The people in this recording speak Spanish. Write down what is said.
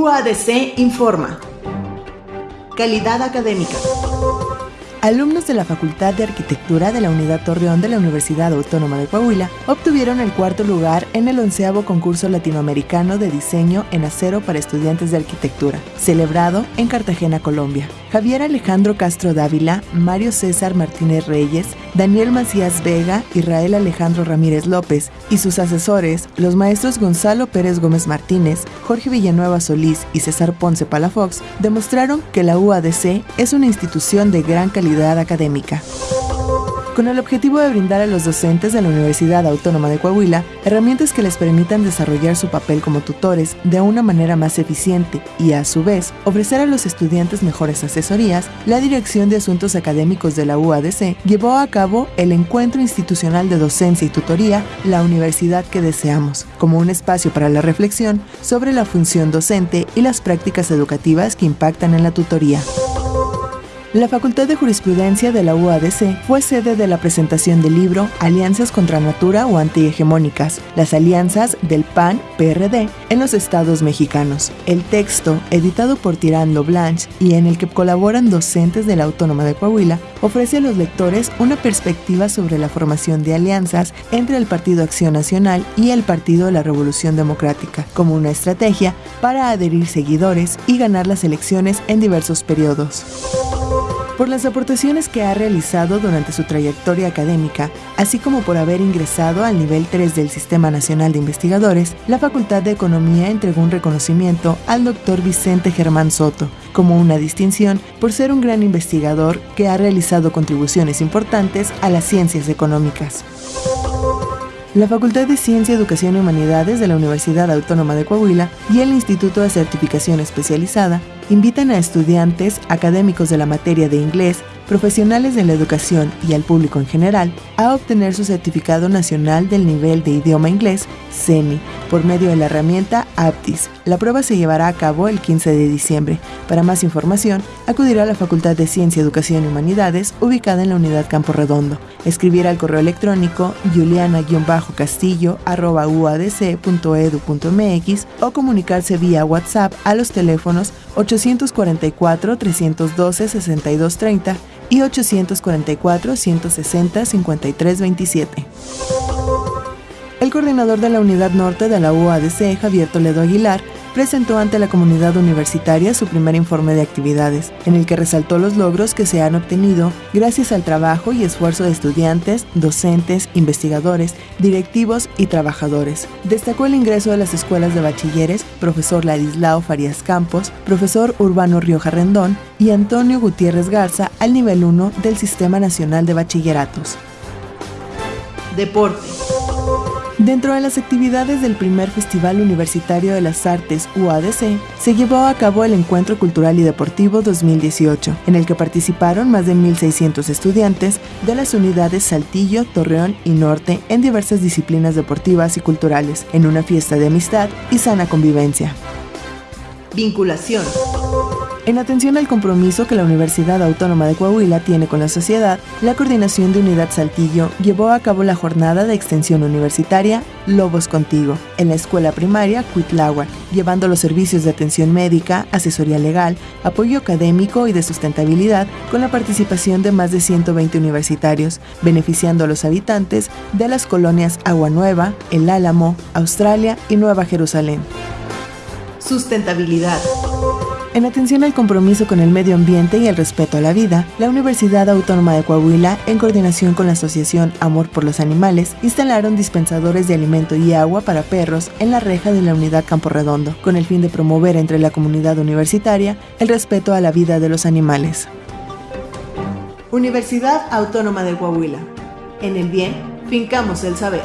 UADC informa. Calidad académica. Alumnos de la Facultad de Arquitectura de la Unidad Torreón de la Universidad Autónoma de Coahuila obtuvieron el cuarto lugar en el onceavo concurso latinoamericano de diseño en acero para estudiantes de arquitectura, celebrado en Cartagena, Colombia. Javier Alejandro Castro Dávila, Mario César Martínez Reyes, Daniel Macías Vega, Israel Alejandro Ramírez López y sus asesores, los maestros Gonzalo Pérez Gómez Martínez, Jorge Villanueva Solís y César Ponce Palafox, demostraron que la UADC es una institución de gran calidad académica. Con el objetivo de brindar a los docentes de la Universidad Autónoma de Coahuila herramientas que les permitan desarrollar su papel como tutores de una manera más eficiente y, a su vez, ofrecer a los estudiantes mejores asesorías, la Dirección de Asuntos Académicos de la UADC llevó a cabo el Encuentro Institucional de Docencia y Tutoría La Universidad que Deseamos, como un espacio para la reflexión sobre la función docente y las prácticas educativas que impactan en la tutoría. La Facultad de Jurisprudencia de la UADC fue sede de la presentación del libro Alianzas contra Natura o Antihegemónicas, las alianzas del PAN-PRD en los estados mexicanos. El texto, editado por Tirando Blanche y en el que colaboran docentes de la Autónoma de Coahuila, ofrece a los lectores una perspectiva sobre la formación de alianzas entre el Partido Acción Nacional y el Partido de la Revolución Democrática, como una estrategia para adherir seguidores y ganar las elecciones en diversos periodos por las aportaciones que ha realizado durante su trayectoria académica, así como por haber ingresado al nivel 3 del Sistema Nacional de Investigadores, la Facultad de Economía entregó un reconocimiento al doctor Vicente Germán Soto como una distinción por ser un gran investigador que ha realizado contribuciones importantes a las ciencias económicas. La Facultad de Ciencia, Educación y Humanidades de la Universidad Autónoma de Coahuila y el Instituto de Certificación Especializada invitan a estudiantes, académicos de la materia de inglés, profesionales de la educación y al público en general a obtener su certificado nacional del nivel de idioma inglés, CENI, por medio de la herramienta Aptis. La prueba se llevará a cabo el 15 de diciembre. Para más información, acudirá a la Facultad de Ciencia, Educación y Humanidades, ubicada en la Unidad Campo Redondo. Escribir al correo electrónico juliana-castillo.uadc.edu.mx o comunicarse vía WhatsApp a los teléfonos 844 312 6230 y 844-160-5327. El coordinador de la Unidad Norte de la UADC, Javier Toledo Aguilar, presentó ante la comunidad universitaria su primer informe de actividades, en el que resaltó los logros que se han obtenido gracias al trabajo y esfuerzo de estudiantes, docentes, investigadores, directivos y trabajadores. Destacó el ingreso de las escuelas de bachilleres, profesor Ladislao Farías Campos, profesor Urbano Rioja Rendón y Antonio Gutiérrez Garza al nivel 1 del Sistema Nacional de Bachilleratos. Deporte. Dentro de las actividades del primer Festival Universitario de las Artes UADC, se llevó a cabo el Encuentro Cultural y Deportivo 2018, en el que participaron más de 1.600 estudiantes de las unidades Saltillo, Torreón y Norte en diversas disciplinas deportivas y culturales, en una fiesta de amistad y sana convivencia. Vinculación. En atención al compromiso que la Universidad Autónoma de Coahuila tiene con la sociedad, la Coordinación de Unidad Saltillo llevó a cabo la jornada de extensión universitaria Lobos Contigo en la escuela primaria Cuitláhuac, llevando los servicios de atención médica, asesoría legal, apoyo académico y de sustentabilidad con la participación de más de 120 universitarios, beneficiando a los habitantes de las colonias Agua Nueva, El Álamo, Australia y Nueva Jerusalén. Sustentabilidad. En atención al compromiso con el medio ambiente y el respeto a la vida, la Universidad Autónoma de Coahuila, en coordinación con la Asociación Amor por los Animales, instalaron dispensadores de alimento y agua para perros en la reja de la unidad Campo Redondo, con el fin de promover entre la comunidad universitaria el respeto a la vida de los animales. Universidad Autónoma de Coahuila. En el bien, fincamos el saber.